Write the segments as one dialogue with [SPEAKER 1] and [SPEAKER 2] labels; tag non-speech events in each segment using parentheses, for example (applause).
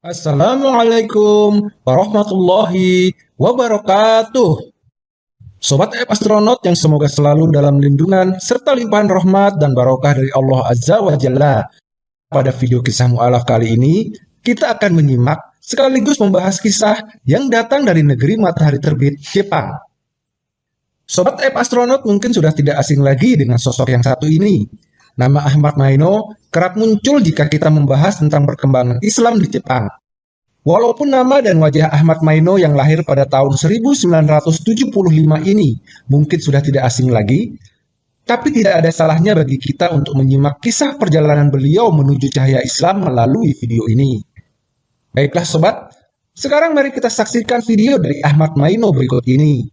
[SPEAKER 1] Assalamualaikum warahmatullahi wabarakatuh. Sobat App Astronaut yang semoga selalu dalam lindungan serta limpahan rahmat dan barokah dari Allah Azza wa Jalla. Pada video kisah mu'alaf kali ini, kita akan menyimak sekaligus membahas kisah yang datang dari negeri matahari terbit Jepang. Sobat App Astronaut mungkin sudah tidak asing lagi dengan sosok yang satu ini. Nama Ahmad Maino kerap muncul jika kita membahas tentang perkembangan Islam di Jepang. Walaupun nama dan wajah Ahmad Maino yang lahir pada tahun 1975 ini mungkin sudah tidak asing lagi, tapi tidak ada salahnya bagi kita untuk menyimak kisah perjalanan beliau menuju cahaya Islam melalui video ini. Baiklah sobat, sekarang mari kita saksikan video dari Ahmad Maino berikut ini.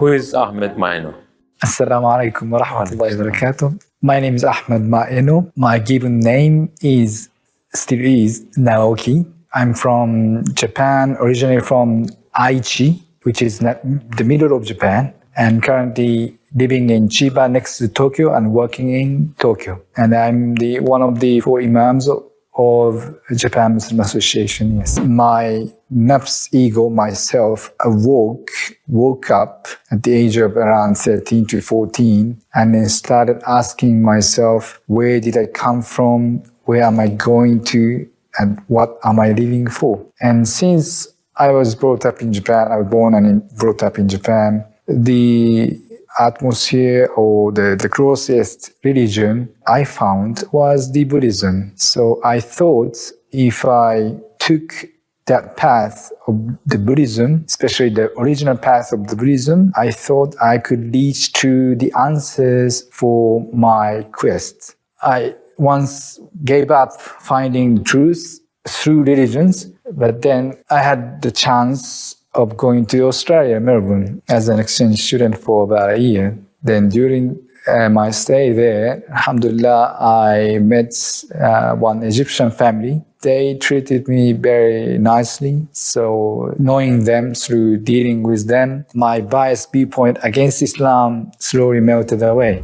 [SPEAKER 2] Who is Ahmed Maino?
[SPEAKER 3] Assalamualaikum warahmatullahi wabarakatuh. My name is Ahmed Maeno. My given name is, still is, Naoki. I'm from Japan, originally from Aichi, which is the middle of Japan, and currently living in Chiba next to Tokyo and working in Tokyo. And I'm the one of the four imams of Japan Muslim Association, yes. My nafs ego, myself, awoke, woke up at the age of around 13 to 14 and then started asking myself, where did I come from? Where am I going to? And what am I living for? And since I was brought up in Japan, I was born and brought up in Japan, the atmosphere or the, the closest religion I found was the Buddhism. So I thought if I took that path of the Buddhism, especially the original path of the Buddhism, I thought I could lead to the answers for my quest. I once gave up finding truth through religions, but then I had the chance of going to Australia, Melbourne, as an exchange student for about a year. Then during uh, my stay there, alhamdulillah, I met uh, one Egyptian family. They treated me very nicely. So knowing them through dealing with them, my biased viewpoint against Islam slowly melted away.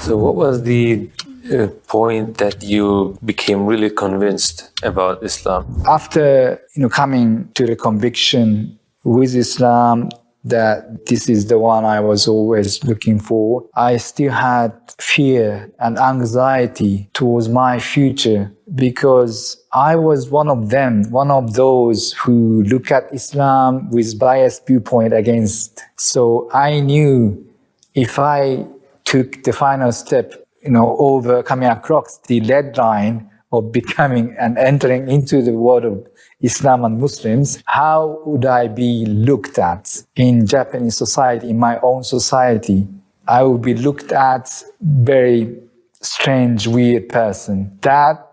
[SPEAKER 2] So what was the point that you became really convinced about Islam?
[SPEAKER 3] After you know coming to the conviction with Islam that this is the one I was always looking for, I still had fear and anxiety towards my future because I was one of them, one of those who look at Islam with biased viewpoint against. So I knew if I took the final step, you know, over coming across the lead line of becoming and entering into the world of Islam and Muslims, how would I be looked at in Japanese society, in my own society? I would be looked at very strange, weird person. That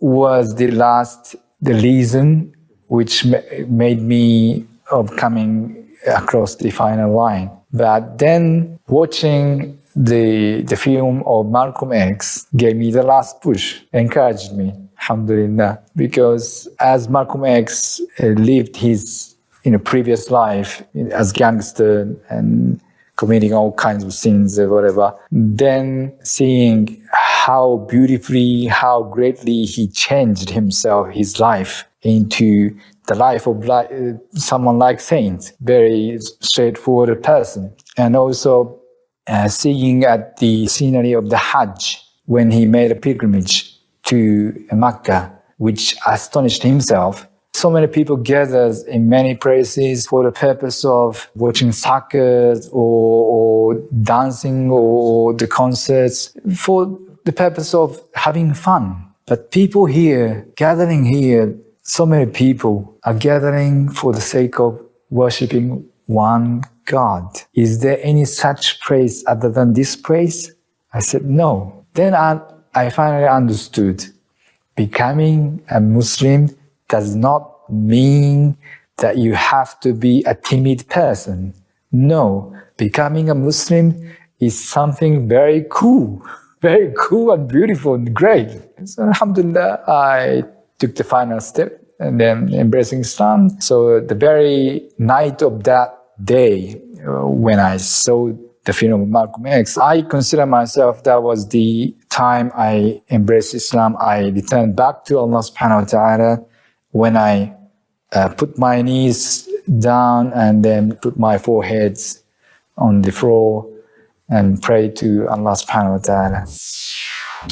[SPEAKER 3] was the last, the reason which made me of coming across the final line. But then watching the, the film of Malcolm X gave me the last push, encouraged me, alhamdulillah. Because as Malcolm X uh, lived his you know, previous life as gangster and committing all kinds of sins or whatever, then seeing how beautifully, how greatly he changed himself, his life into the life of like, uh, someone like Saint, very straightforward person. And also uh, seeing at the scenery of the Hajj when he made a pilgrimage to Mecca, which astonished himself. So many people gathered in many places for the purpose of watching soccer or, or dancing or the concerts for the purpose of having fun. But people here, gathering here, so many people are gathering for the sake of worshipping one God. Is there any such place other than this place? I said, no. Then I, I finally understood becoming a Muslim does not mean that you have to be a timid person. No, becoming a Muslim is something very cool, (laughs) very cool and beautiful and great. So Alhamdulillah, I took the final step and then embracing Islam. So the very night of that day, uh, when I saw the film of Malcolm X, I consider myself that was the time I embraced Islam, I returned back to Allah subhanahu wa ta'ala when I uh, put my knees down and then put my foreheads on the floor and pray to Allah subhanahu wa ta'ala.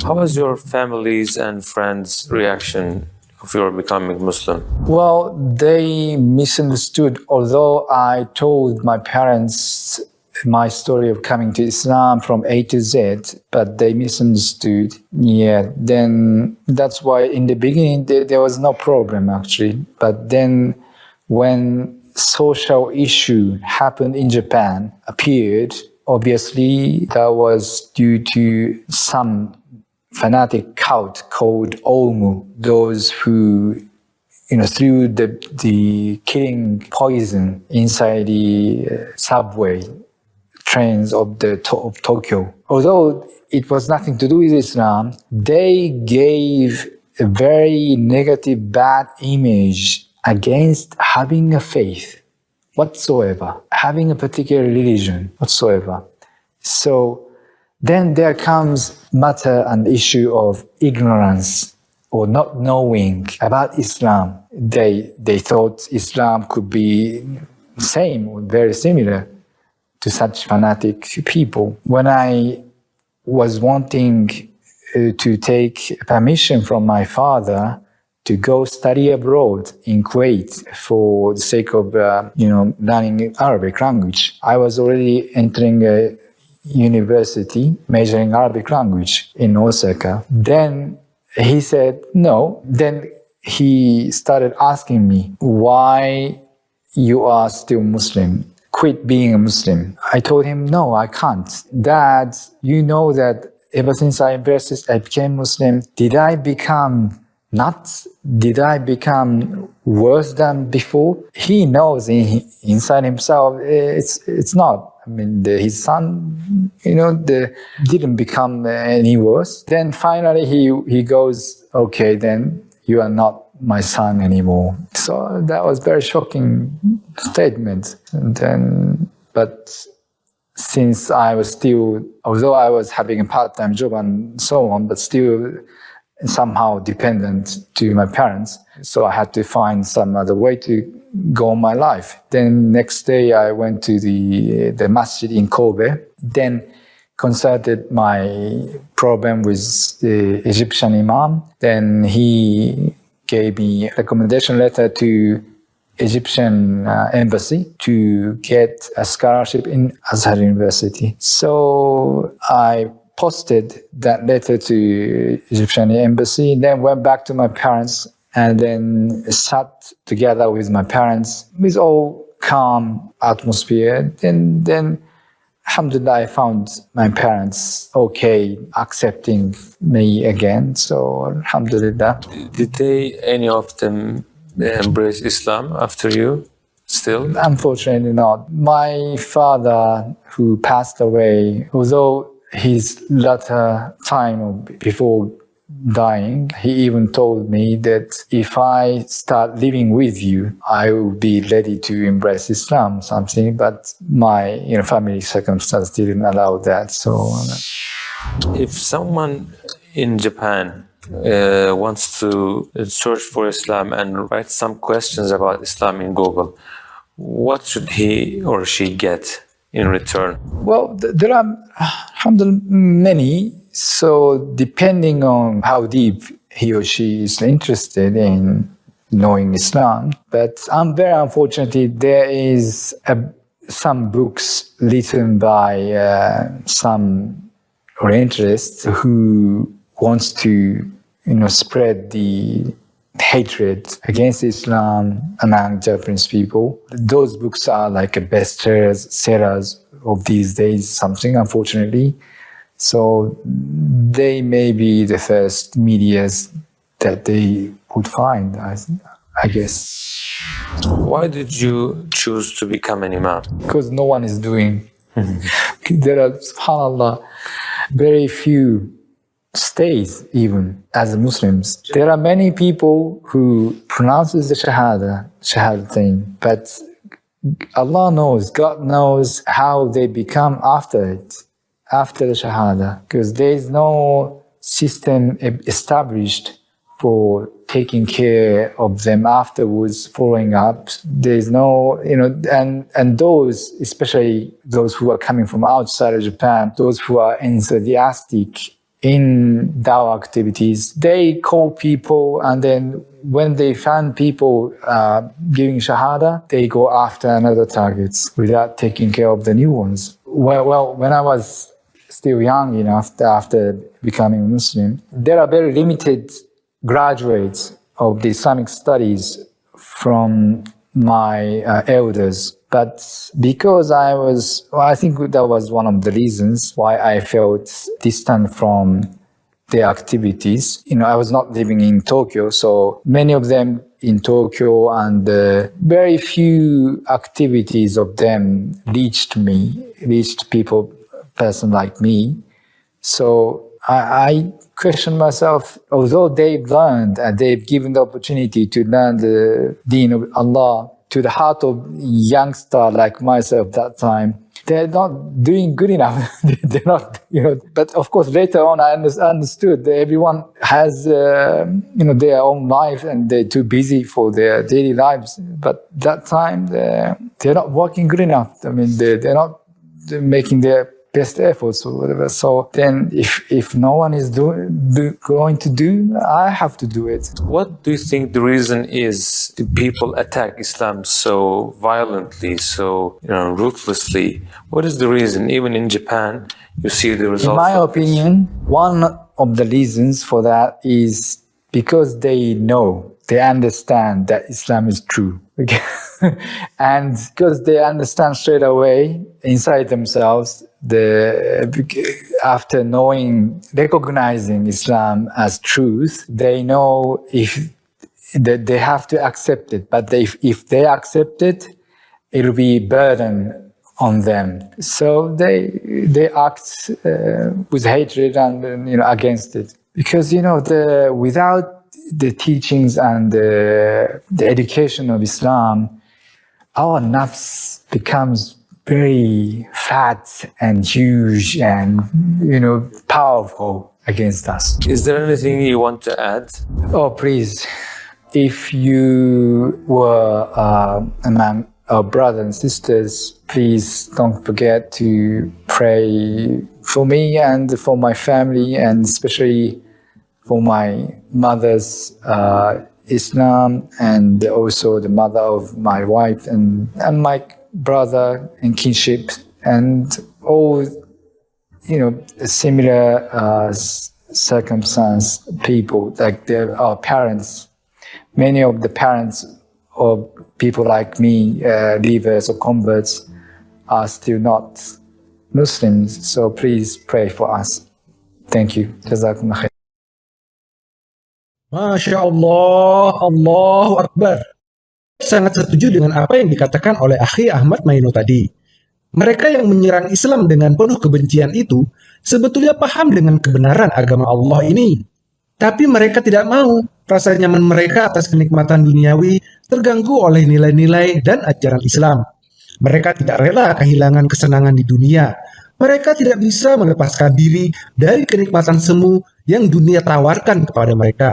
[SPEAKER 2] How was your family's and friends' reaction of your becoming Muslim?
[SPEAKER 3] Well, they misunderstood. Although I told my parents my story of coming to Islam from A to Z, but they misunderstood. Yeah, then that's why in the beginning there, there was no problem actually. But then when social issue happened in Japan appeared, obviously that was due to some fanatic cult called Aum, those who you know, threw the, the killing poison inside the uh, subway trains of the of Tokyo. Although it was nothing to do with Islam, they gave a very negative, bad image against having a faith whatsoever, having a particular religion whatsoever. So then there comes matter and issue of ignorance or not knowing about Islam. They, they thought Islam could be same or very similar to such fanatic people. When I was wanting uh, to take permission from my father to go study abroad in Kuwait for the sake of, uh, you know, learning Arabic language, I was already entering a university majoring Arabic language in Osaka. Then he said no. Then he started asking me why you are still Muslim. Quit being a Muslim. I told him, no, I can't. Dad, you know that ever since I embraced, I became Muslim. Did I become nuts? Did I become worse than before? He knows in, inside himself eh, it's it's not. I mean, the, his son, you know, the, didn't become any worse. Then finally he, he goes, okay, then you are not my son anymore. So that was very shocking statement. And then, but since I was still, although I was having a part-time job and so on, but still somehow dependent to my parents. So I had to find some other way to go on my life. Then next day I went to the, the masjid in Kobe, then consulted my problem with the Egyptian imam. Then he gave me a recommendation letter to Egyptian uh, embassy to get a scholarship in Azhar University. So I posted that letter to Egyptian embassy, then went back to my parents and then sat together with my parents with all calm atmosphere. And then Alhamdulillah, I found my parents okay, accepting me again. So Alhamdulillah.
[SPEAKER 2] Did they, any of them, embrace Islam after you? Still?
[SPEAKER 3] Unfortunately not. My father, who passed away, although his latter time before dying, he even told me that if I start living with you, I will be ready to embrace Islam, something, but my you know, family circumstance didn't allow that. So,
[SPEAKER 2] if someone in Japan uh, wants to search for Islam and write some questions about Islam in Google, what should he or she get in return?
[SPEAKER 3] Well, there are alhamdulillah, many so depending on how deep he or she is interested in knowing Islam, but I'm very unfortunately there is a, some books written by uh, some Orientalists who wants to you know spread the hatred against Islam among Japanese people. Those books are like a bestsellers sellers of these days, something unfortunately. So they may be the first medias that they would find, I, I guess.
[SPEAKER 2] Why did you choose to become an imam?
[SPEAKER 3] Because no one is doing. Mm-hmm. there are, subhanAllah, very few states even as Muslims. There are many people who pronounces the Shahada, Shahadatain, but Allah knows, God knows how they become after it after the Shahada because there is no system established for taking care of them afterwards, following up. There's no, you know, and and those, especially those who are coming from outside of Japan, those who are enthusiastic in dawah activities, they call people and then when they find people uh, giving shahada, they go after another targets without taking care of the new ones. Well, well, when I was still young enough after becoming Muslim, there are very limited graduates of the Islamic studies from my uh, elders. But because I was, well, I think that was one of the reasons why I felt distant from their activities. You know, I was not living in Tokyo, so many of them in Tokyo and uh, very few activities of them reached me, reached people, person like me. So I, I question myself, although they've learned and they've given the opportunity to learn the deen of Allah to the heart of youngster like myself that time, they're not doing good enough. (laughs) they're not, you know. But of course, later on, I understood that everyone has, uh, you know, their own life and they're too busy for their daily lives. But that time, they're, they're not working good enough. I mean, they're, they're not making their best efforts or whatever. So then if, if no one is doing, do, going to do, I have to do it.
[SPEAKER 2] What do you think the reason is people attack Islam so violently, so you know, ruthlessly? What is the reason? Even in Japan, you see the result.
[SPEAKER 3] In my opinion, one of the reasons for that is because they know, they understand that Islam is true. (laughs) and because they understand straight away inside themselves the after knowing recognizing Islam as truth, they know if that they have to accept it. But they, if they accept it, it'll be burden on them. So they they act uh, with hatred and you know against it because you know the without the teachings and the, the education of Islam, our nafs becomes very fat and huge and, you know, powerful against us.
[SPEAKER 2] Is there anything you want to add?
[SPEAKER 3] Oh, please. If you were uh, among our brothers and sisters, please don't forget to pray for me and for my family and especially for my mother's uh, Islam and also the mother of my wife and, and my brother and kinship and all, you know, similar uh, circumstance people, like our parents. Many of the parents of people like me, uh, leavers or converts, are still not Muslims. So please pray for us. Thank you. Jazakum khair.
[SPEAKER 1] Allahu Akbar. Sangat setuju dengan apa yang dikatakan oleh Akhi Ahmad Maino tadi. Mereka yang menyerang Islam dengan penuh kebencian itu sebetulnya paham dengan kebenaran agama Allah ini. Tapi mereka tidak mau rasa nyaman mereka atas kenikmatan duniawi terganggu oleh nilai-nilai dan ajaran Islam. Mereka tidak rela kehilangan kesenangan di dunia. Mereka tidak bisa melepaskan diri dari kenikmatan semu yang dunia tawarkan kepada mereka.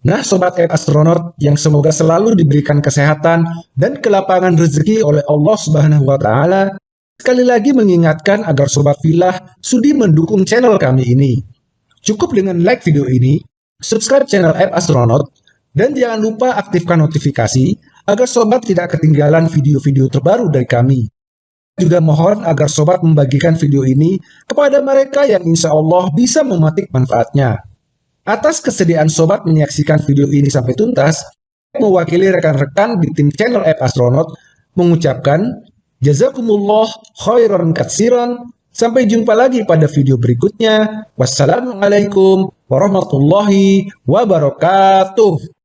[SPEAKER 1] Nah, Sobat Air Astronaut yang semoga selalu diberikan kesehatan dan kelapangan rezeki oleh Allah Subhanahu wa Ta'ala, sekali lagi mengingatkan agar Sobat Filah sudi mendukung channel kami ini. Cukup dengan like video ini, subscribe channel Air Astronaut, dan jangan lupa aktifkan notifikasi agar Sobat tidak ketinggalan video-video terbaru dari kami. Juga mohon agar Sobat membagikan video ini kepada mereka yang insya Allah bisa memetik manfaatnya. Atas kesediaan sobat menyaksikan video ini sampai tuntas, mewakili rekan-rekan di tim channel App Astronaut mengucapkan Jazakumullah khairan katsiran. Sampai jumpa lagi pada video berikutnya. Wassalamualaikum warahmatullahi wabarakatuh.